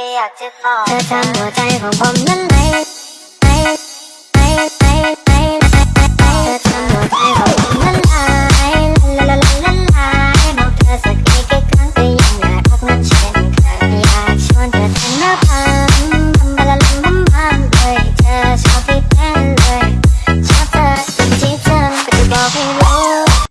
เธอทำหัวใจของผมนั้นไหลไหลไหลไหลไหลเธอทำหัวใจของผมนั้นไหลละละละละละบอกเธอสักกี่กี่ครั้งก็ยังน่ารักนั้นเช่นเคยอยากชวนเธอทำหน้าพังทำบลาลัมบัมบัมเลยเธอชอบที่เต้นเลยชอบเธอจนที่เธอไม่ได้บอกให้รู้